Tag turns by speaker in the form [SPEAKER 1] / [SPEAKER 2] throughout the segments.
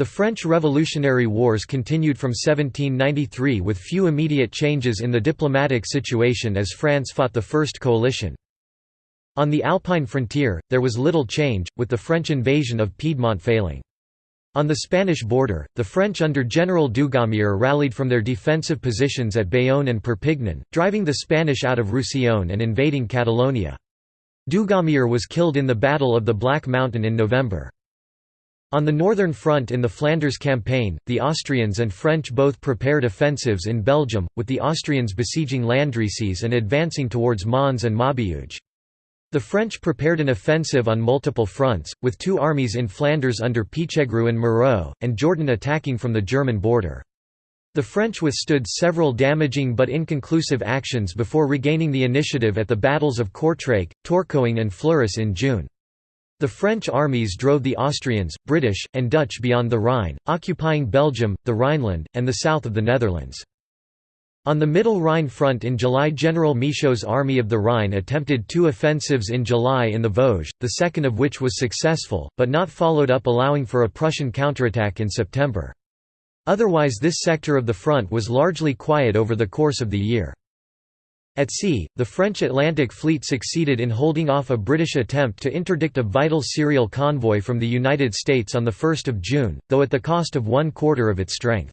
[SPEAKER 1] The French Revolutionary Wars continued from 1793 with few immediate changes in the diplomatic situation as France fought the First Coalition. On the Alpine frontier, there was little change, with the French invasion of Piedmont failing. On the Spanish border, the French under General Dugommier rallied from their defensive positions at Bayonne and Perpignan, driving the Spanish out of Roussillon and invading Catalonia. Dugommier was killed in the Battle of the Black Mountain in November. On the northern front in the Flanders campaign, the Austrians and French both prepared offensives in Belgium, with the Austrians besieging Landrecies and advancing towards Mons and Maubeuge. The French prepared an offensive on multiple fronts, with two armies in Flanders under Pichegru and Moreau, and Jourdan attacking from the German border. The French withstood several damaging but inconclusive actions before regaining the initiative at the battles of Kortrijk, Tourcoing and Fleurus in June. The French armies drove the Austrians, British, and Dutch beyond the Rhine, occupying Belgium, the Rhineland, and the south of the Netherlands. On the Middle Rhine front in July General Michaud's Army of the Rhine attempted two offensives in July in the Vosges, the second of which was successful, but not followed up allowing for a Prussian counterattack in September. Otherwise this sector of the front was largely quiet over the course of the year. At sea, the French Atlantic Fleet succeeded in holding off a British attempt to interdict a vital cereal convoy from the United States on 1 June, though at the cost of one quarter of its strength.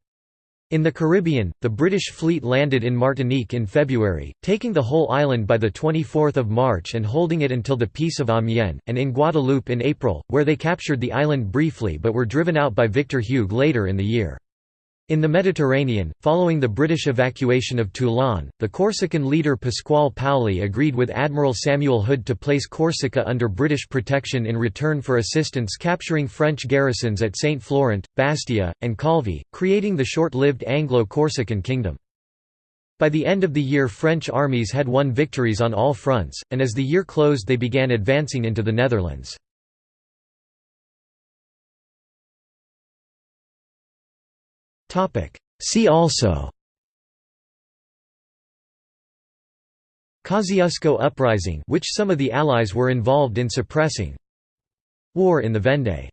[SPEAKER 1] In the Caribbean, the British fleet landed in Martinique in February, taking the whole island by 24 March and holding it until the Peace of Amiens, and in Guadeloupe in April, where they captured the island briefly but were driven out by Victor Hugues later in the year. In the Mediterranean, following the British evacuation of Toulon, the Corsican leader Pasquale Paoli agreed with Admiral Samuel Hood to place Corsica under British protection in return for assistance capturing French garrisons at Saint Florent, Bastia, and Calvi, creating the short-lived Anglo-Corsican kingdom. By the end of the year French armies had won victories on all fronts, and as the year closed they began advancing into the Netherlands. See also. Kosciuszko Uprising which some of the Allies were involved in suppressing. War in the Vendée